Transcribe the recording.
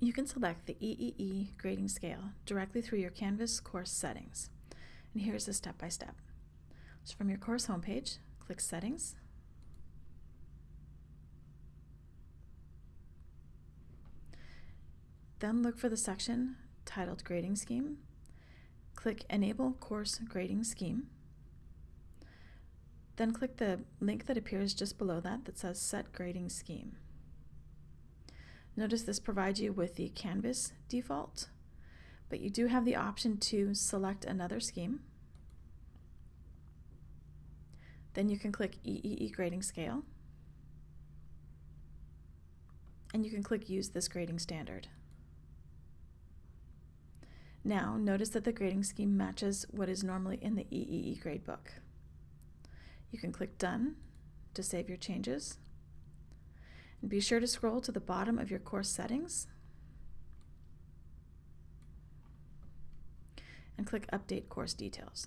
You can select the EEE grading scale directly through your Canvas course settings. And here's the step-by-step. So from your course homepage, click Settings, Then look for the section titled Grading Scheme. Click Enable Course Grading Scheme. Then click the link that appears just below that that says Set Grading Scheme. Notice this provides you with the Canvas default, but you do have the option to select another scheme. Then you can click EEE Grading Scale, and you can click Use this grading standard. Now, notice that the grading scheme matches what is normally in the EEE gradebook. You can click Done to save your changes. And be sure to scroll to the bottom of your course settings and click Update Course Details.